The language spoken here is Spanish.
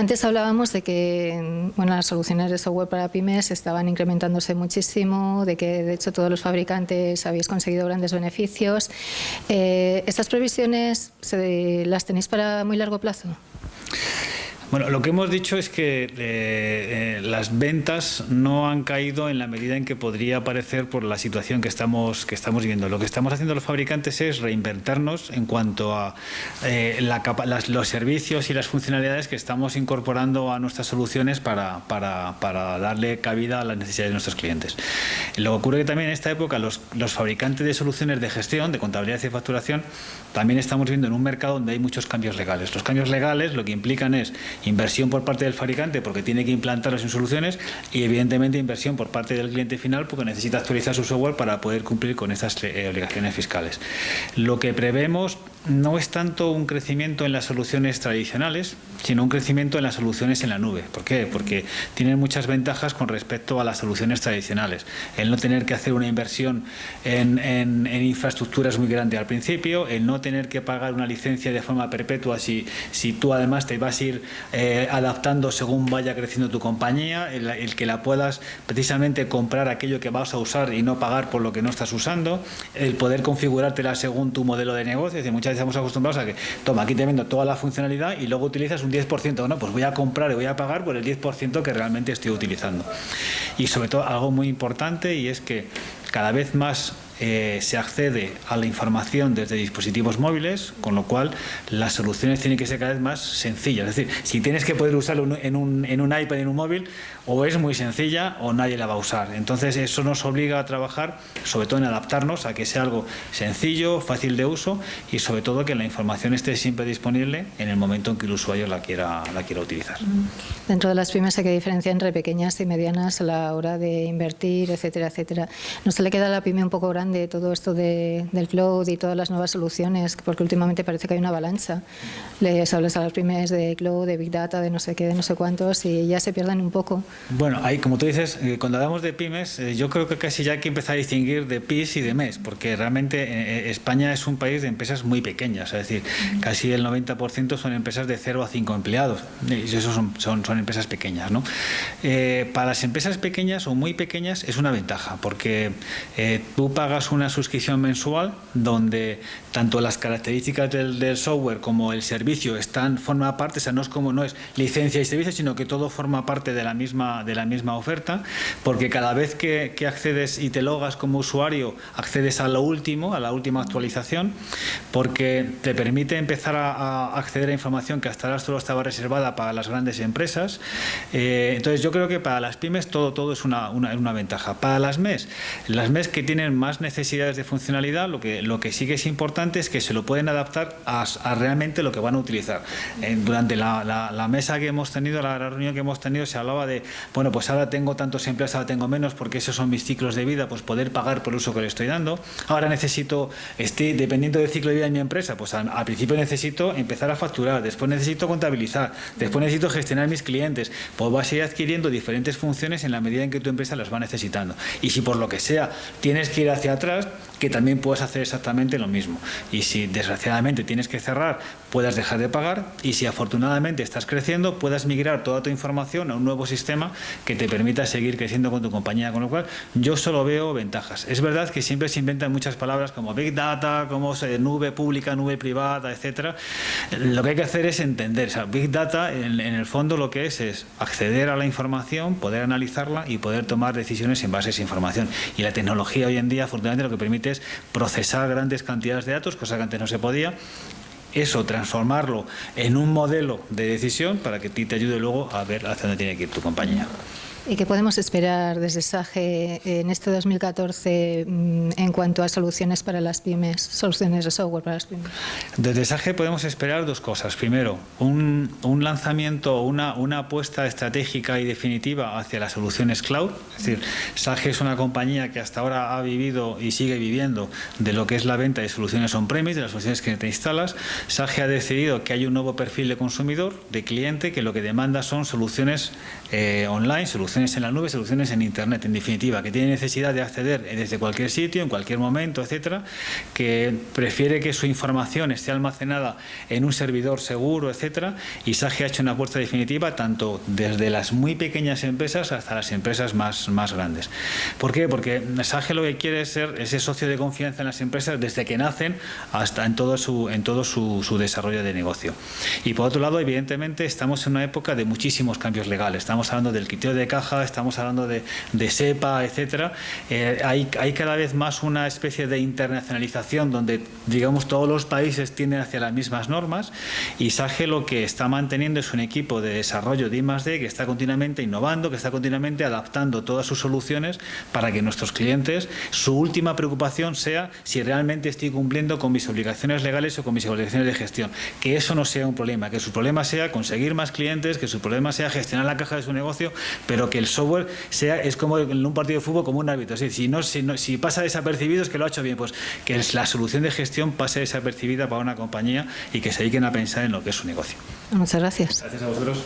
Antes hablábamos de que bueno, las soluciones de software para pymes estaban incrementándose muchísimo, de que de hecho todos los fabricantes habéis conseguido grandes beneficios. Eh, ¿Estas previsiones las tenéis para muy largo plazo? Bueno, lo que hemos dicho es que eh, eh, las ventas no han caído en la medida en que podría parecer por la situación que estamos, que estamos viendo. Lo que estamos haciendo los fabricantes es reinvertirnos en cuanto a eh, los servicios y las funcionalidades que estamos incorporando a nuestras soluciones para, darle cabida a las necesidades de nuestros clientes. Lo que ocurre que también en esta época los, los fabricantes de soluciones de gestión, de contabilidad y facturación, también estamos viendo en un mercado donde hay muchos cambios legales. Los cambios legales lo que implican es Inversión por parte del fabricante porque tiene que implantarlas en soluciones y evidentemente inversión por parte del cliente final porque necesita actualizar su software para poder cumplir con estas eh, obligaciones fiscales. Lo que prevemos no es tanto un crecimiento en las soluciones tradicionales, sino un crecimiento en las soluciones en la nube. ¿Por qué? Porque tienen muchas ventajas con respecto a las soluciones tradicionales. El no tener que hacer una inversión en, en, infraestructuras muy grande al principio, el no tener que pagar una licencia de forma perpetua si, si tú además te vas a ir eh, adaptando según vaya creciendo tu compañía, el, que la puedas precisamente comprar aquello que vas a usar y no pagar por lo que no estás usando, el poder configurártela según tu modelo de negocio. Es muchas veces estamos acostumbrados a que, toma, aquí te vendo toda la funcionalidad y luego utilizas un 10%. No, pues voy a comprar y voy a pagar por el 10% que realmente estoy utilizando. Y sobre todo algo muy importante y es que cada vez más eh, se accede a la información desde dispositivos móviles, con lo cual las soluciones tienen que ser cada vez más sencillas. Es decir, si tienes que poder usarlo en un, iPad, en un móvil, o es muy sencilla o nadie la va a usar. Entonces eso nos obliga a trabajar, sobre todo en adaptarnos a que sea algo sencillo, fácil de uso y sobre todo que la información esté siempre disponible en el momento en que el usuario la quiera, la quiera utilizar. Dentro de las pymes hay que diferenciar entre pequeñas y medianas a la hora de invertir, etcétera, etcétera. ¿No se le queda a la pyme un poco grande de todo esto de, del cloud y todas las nuevas soluciones, porque últimamente parece que hay una avalancha. Les hablas a las pymes de cloud, de big data, de no sé qué, de no sé cuántos y ya se pierden un poco. Bueno, ahí como tú dices, eh, cuando hablamos de pymes, eh, yo creo que casi ya hay que empezar a distinguir de PIS y de MES, porque realmente eh, España es un país de empresas muy pequeñas, es decir, casi el 90% son empresas de 0 a 5 empleados, y eso son, son, son empresas pequeñas. ¿no? para las empresas pequeñas o muy pequeñas es una ventaja, porque tú pagas una suscripción mensual donde tanto las características del, software como el servicio están forma parte, o sea, no es como no es licencia y servicio, sino que todo forma parte de la misma, de la misma oferta, porque cada vez que, accedes y te logas como usuario, accedes a lo último, a la última actualización, porque te permite empezar a, acceder a información que hasta ahora solo estaba reservada para las grandes empresas. Eh, entonces yo creo que para las pymes todo, todo es una, una, una ventaja. Para las MES, las MES que tienen más necesidades necesidades de funcionalidad, lo que, lo que sí que es importante es que se lo pueden adaptar a, realmente lo que van a utilizar. durante la, mesa que hemos tenido, la reunión que hemos tenido, se hablaba de, bueno, pues ahora tengo tantos empleados, ahora tengo menos, porque esos son mis ciclos de vida, pues poder pagar por el uso que le estoy dando. Ahora necesito, estoy, dependiendo del ciclo de vida de mi empresa, pues al, principio necesito empezar a facturar, después necesito contabilizar, después necesito gestionar mis clientes, pues vas a ir adquiriendo diferentes funciones en la medida en que tu empresa las va necesitando. Y si por lo que sea tienes que ir hacia atrás, que también puedas hacer exactamente lo mismo. Y si desgraciadamente tienes que cerrar, puedas dejar de pagar y si afortunadamente estás creciendo, puedas migrar toda tu información a un nuevo sistema que te permita seguir creciendo con tu compañía. Con lo cual, yo solo veo ventajas. Es verdad que siempre se inventan muchas palabras como Big Data, como nube pública, nube privada, etcétera. Lo que hay que hacer es entender. O sea, Big Data, en, en el fondo, lo que es es acceder a la información, poder analizarla y poder tomar decisiones en base a esa información. Y la tecnología hoy en día, afortunadamente, lo que permite es procesar grandes cantidades de datos, cosa que antes no se podía, eso, transformarlo en un modelo de decisión para que te ayude luego a ver hacia dónde tiene que ir tu compañía. ¿Y qué podemos esperar desde SAGE en este 2014 mm, en cuanto a soluciones para las pymes, soluciones de software para las pymes? Desde SAGE podemos esperar dos cosas. Primero, un, un lanzamiento, una, una apuesta estratégica y definitiva hacia las soluciones cloud. Es decir, SAGE es una compañía que hasta ahora ha vivido y sigue viviendo de lo que es la venta de soluciones on-premise, de las soluciones que te instalas. SAGE ha decidido que hay un nuevo perfil de consumidor, de cliente, que lo que demanda son soluciones eh, online, soluciones soluciones en la nube, soluciones en Internet, en definitiva, que tiene necesidad de acceder desde cualquier sitio, en cualquier momento, etcétera, que prefiere que su información esté almacenada en un servidor seguro, etcétera, y SAGE ha hecho una apuesta definitiva tanto desde las muy pequeñas empresas hasta las empresas más, más grandes. ¿Por qué? Porque SAGE lo que quiere es ser ese socio de confianza en las empresas desde que nacen hasta en todo su, en todo su, su desarrollo de negocio. Y por otro lado, evidentemente, estamos en una época de muchísimos cambios legales. Estamos hablando del quiteo de caja, estamos hablando de, SEPA, etcétera. Eh, hay, hay cada vez más una especie de internacionalización donde, digamos, todos los países tienden hacia las mismas normas y SAGE lo que está manteniendo es un equipo de desarrollo de I+.D. que está continuamente innovando, que está continuamente adaptando todas sus soluciones para que nuestros clientes, su última preocupación sea si realmente estoy cumpliendo con mis obligaciones legales o con mis obligaciones de gestión. Que eso no sea un problema, que su problema sea conseguir más clientes, que su problema sea gestionar la caja de su negocio, pero que el software sea es como en un partido de fútbol como un árbitro. si, no, si, no, si pasa desapercibido es que lo ha hecho bien, pues que la solución de gestión pase desapercibida para una compañía y que se dediquen a pensar en lo que es su negocio. Muchas gracias. Gracias a vosotros.